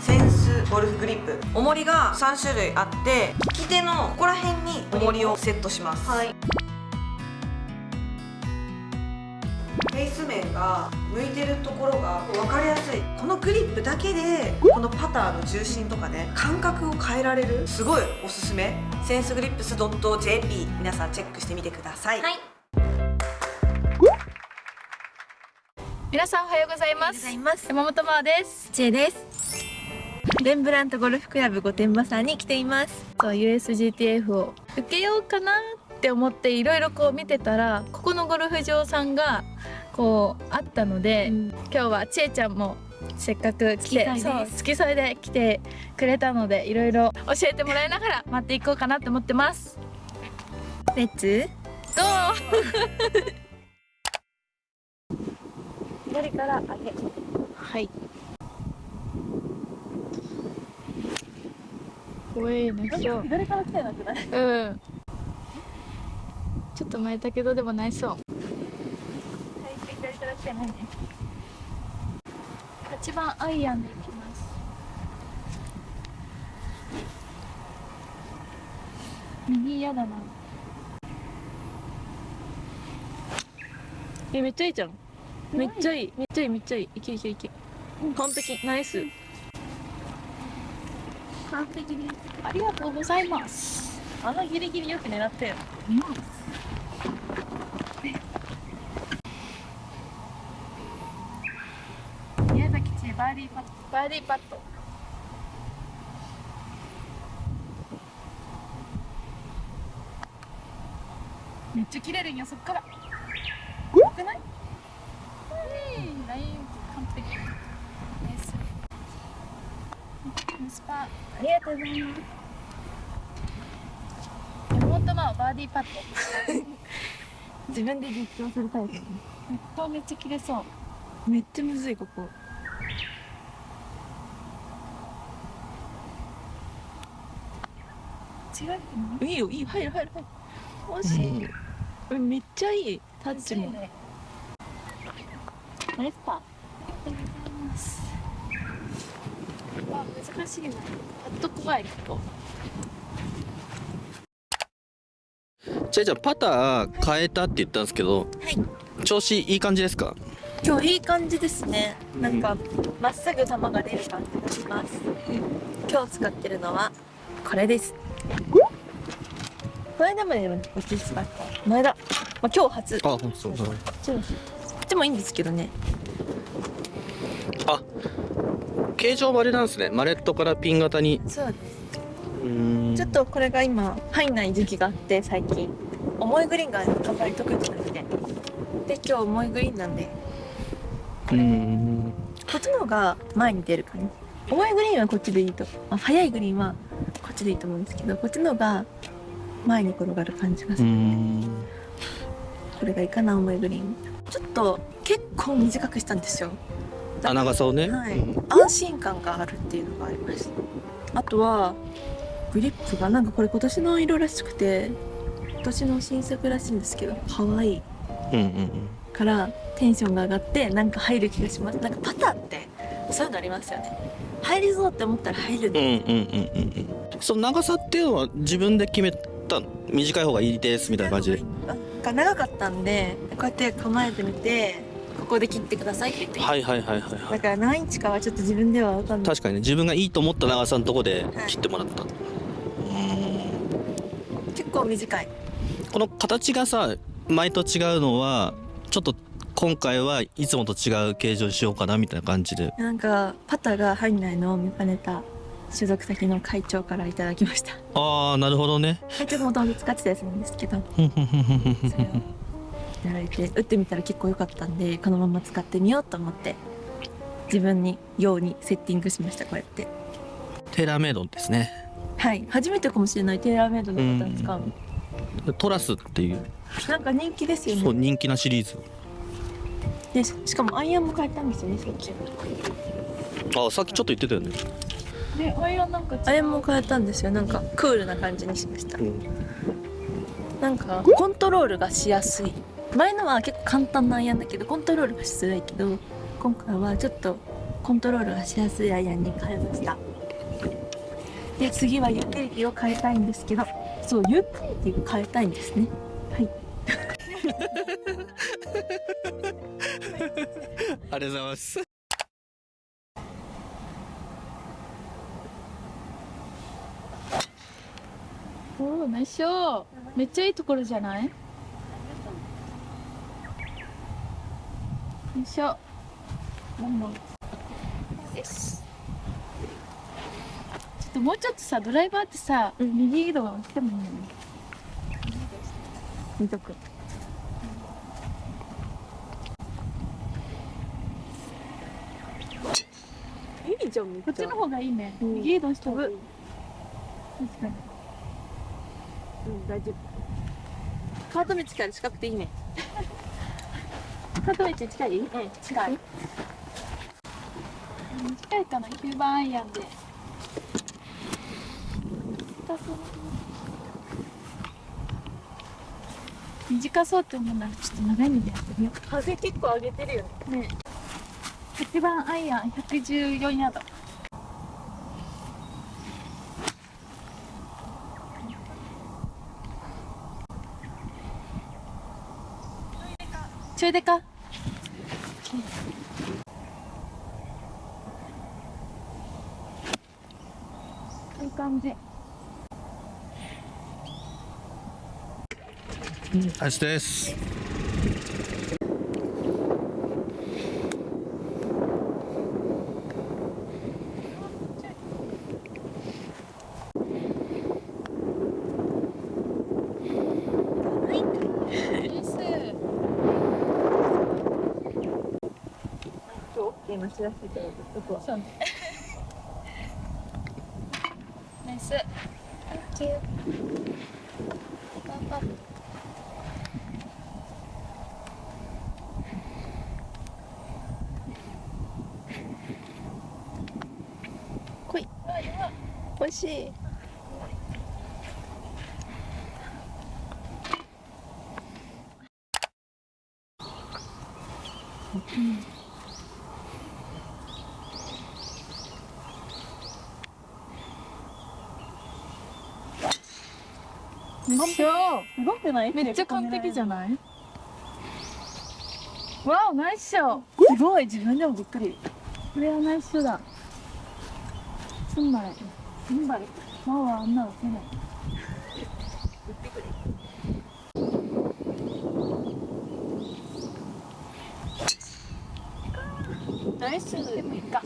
センスゴルフグリップ。重りが3種類あって利き手のここら辺に重りをセットします。はい。フェイス面が向いてるところが分かりやすい。このグリップだけでこのパターの重心とかね感覚を変えられる。すごいおすすめ。センスグリップス .jp 皆さんチェックしてみてください、はい皆さんおはようございます。山本真央です。ちえです。レンブラントゴルフクラブ御殿場さんに来ています。そう USGTF を受けようかなって思っていろいろこう見てたらここのゴルフ場さんがこうあったので、うん。今日はちえちゃんもせっかく来てそうで。すそう好きそれで来てくれたのでいろいろ教えてもらいながら待っていこうかなと思ってます。レッツ？どう？左から上げはい。怖えな今日。左から来てなくないうん。ちょっと前だけどでもないそう。左から来てないね8番アイアンでいきます。右嫌だな。えめっちゃいいじゃんめっちゃいいめっちゃいいめっちゃいい。いけいけいけ。完璧。ナイス。完璧です。ありがとうございます。あのギリギリよく狙ったよ宮崎千バーディーパット。バーディーパット。めっちゃ切れるんよそっから。よくないうんライン完璧ナイスナイスパーありがとうございます。山本真央バーディーパット自分で実況するタイプめっめっちゃ切れそうめっちゃむずいここ違ういいよいい入る入る入る惜しい、うん、めっちゃいいタッチもねナイスパーあ難しいな。パッと怖いここちゃいちゃんパター変えたって言ったんですけどはい。調子いい感じですか？今日いい感じですね。なんかまっすぐ球が出る感じがします。今日使ってるのはこれです。これでもねこっち使った。前だ、まあ、今日初。こあそう。そうこっちもいいんですけどねあ形状バレなんですね。マレットからピン型に。そううーん。ちょっとこれが今入んない時期があって最近。重いグリーンがあんまり得意じゃなくて。で今日重いグリーンなんで。うーん。こっちの方が前に出る感じ重いグリーンはこっちでいいと、まあ、速いグリーンはこっちでいいと思うんですけどこっちの方が前に転がる感じがする、これがいいかな重いグリーン。ちょっと結構短くしたんですよあ長さをね、はい。うん。安心感があるっていうのがありましたあとはグリップがなんかこれ今年の色らしくて今年の新作らしいんですけど可愛いうんうんからテンションが上がってなんか入る気がします。なんかパターってそういうのありますよね。入りそうって思ったら入るうんうんうんうんうんうん。その長さっていうのは自分で決めたの短い方がいいですみたいな感じで。が長かったんでこうやって構えてみてここで切ってください。って言って、はいはいはいはいはい。だから何インチかはちょっと自分では分かんない。確かにね自分がいいと思った長さのとこではい。切ってもらった、う結構短い。この形がさ前と違うのはちょっと今回はいつもと違う形状にしようかなみたいな感じで。なんかパターが入んないの？を見かねた所属先の会長からいただきました。ああなるほどね。会長がもともと使ってたやつなんですけどやられて打ってみたら結構良かったんでこのまま使ってみようと思って自分に用にセッティングしましたこうやって。テーラーメイドですね。はい。初めてかもしれないテーラーメイドのパターン使うのトラスっていう。なんか人気ですよね。そう人気なシリーズ。でししかもアイアンも変えたんですよねさっきあさっきちょっと言ってたよね。でアイアンなんかアイアンも変えたんですよ。なんかクールな感じにしました。うん。なんかコントロールがしやすい前のは結構簡単なアイアンだけどコントロールがしづらいけど今回はちょっとコントロールがしやすいアイアンに変えました。で次はユーティリティを変えたいんですけどそうユーティリティを変えたいんですね。はい。ありがとうございます。おおナイスショー。めっちゃいいところじゃない？よいしょちょっともうちょっとさドライバーってさ、右移動してもいいよね。見とく。いいじゃんこっちの方がいいね、右移動しても飛確かに。うん大丈夫。カート道から近くていいね近い？うん近い。近いかな？9番アイアンで。短そうって思うならちょっと長い目でやってみよ風結構上げてるよね。うね。8番アイアン114ヤード。ちょいでかいい感じ。アイスです今日 OK 待ち出してこそうね。ナイス。Thank you. パパ来い欲しいめっちゃすごくない？めっちゃ完璧じゃない？わおナイスショー。すごい。自分でもびっくり。これはナイスショーだ。すんまいすんばいマオはあんなのせない。ナイス。でもいいか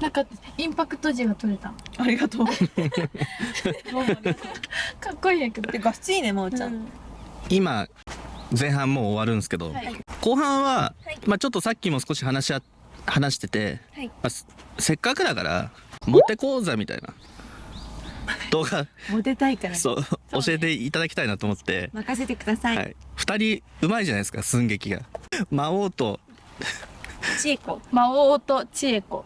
なんかインパクト時が取れたありがとう。かっこいいんやけど。でガスいいねまおちゃん、今前半もう終わるんですけど、はい。後半は、はい。まあちょっとさっきも少し話しあ話してて、はい。まあすせっかくだからモテ講座みたいな。動画。モテたいから。そう。教えていただきたいなと思って、任せてください、はい、2人うまいじゃないですか寸劇が。魔王と。ちえこ魔王と千恵子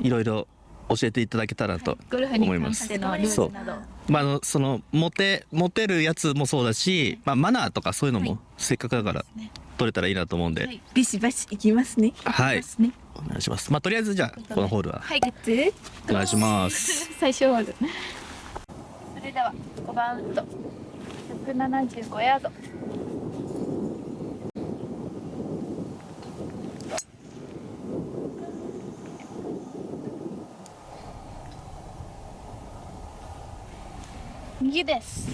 いろいろ教えていただけたらと、ゴルフに関してのルールなど。まあ、あのそのモテモテるやつもそうだし、まあ、マナーとかそういうのもせっかくだから取れたらいいなと思うんで、はい。ビシバシいきますね。はい。ね。お願いします。まあとりあえずじゃあこのホールは。はい。つお願いします。最初ホール。それでは5番ウッド175ヤードです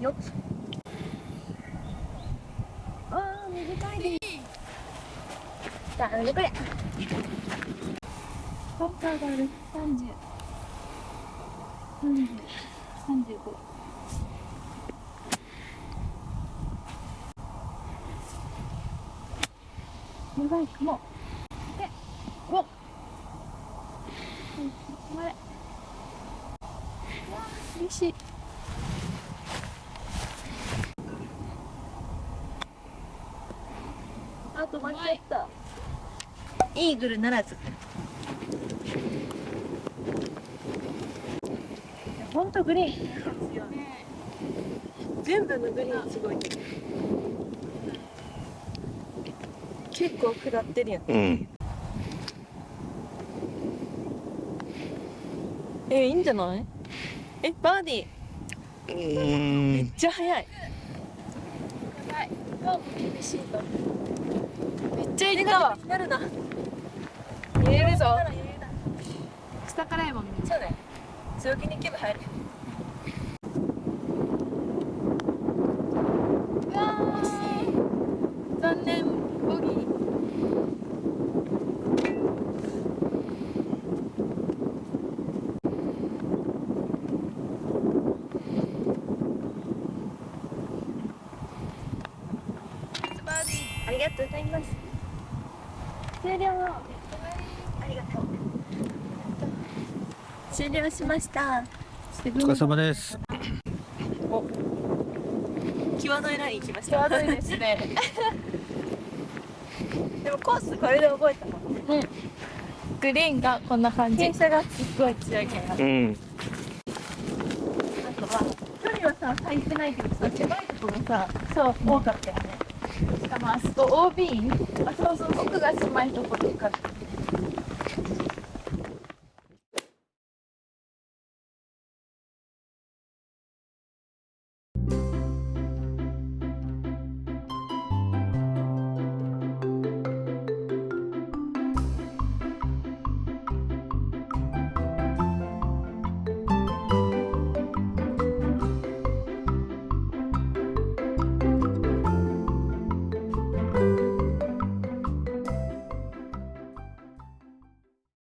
よっあー短いですさあ、これ。バッターがある。三十。三十。三十五。やばいかも。で、頑張れ嬉しいあと間違ったイーグルならずほんとグリーン、全部のグリーンすごい結構下ってるやん、うん。えいいんじゃない？えバーディー。うん。めっちゃ速い。めっちゃいった。わなるな揺れるぞ。下からやもんねそうね。強気に行けば入るうわー残念ボギーありがとうございます。終了。ありがとう。終了しました。お疲れ様です。際どいライン行きました。際どいですね。でもコースこれで覚えたもんね。グリーンがこんな感じ。傾斜がすっごい強いから。うん。あとは距離はさ足りてないけどさ狭いところがさそう。多かったよね。しかもあそこ OB あそうそう僕が住まいところとか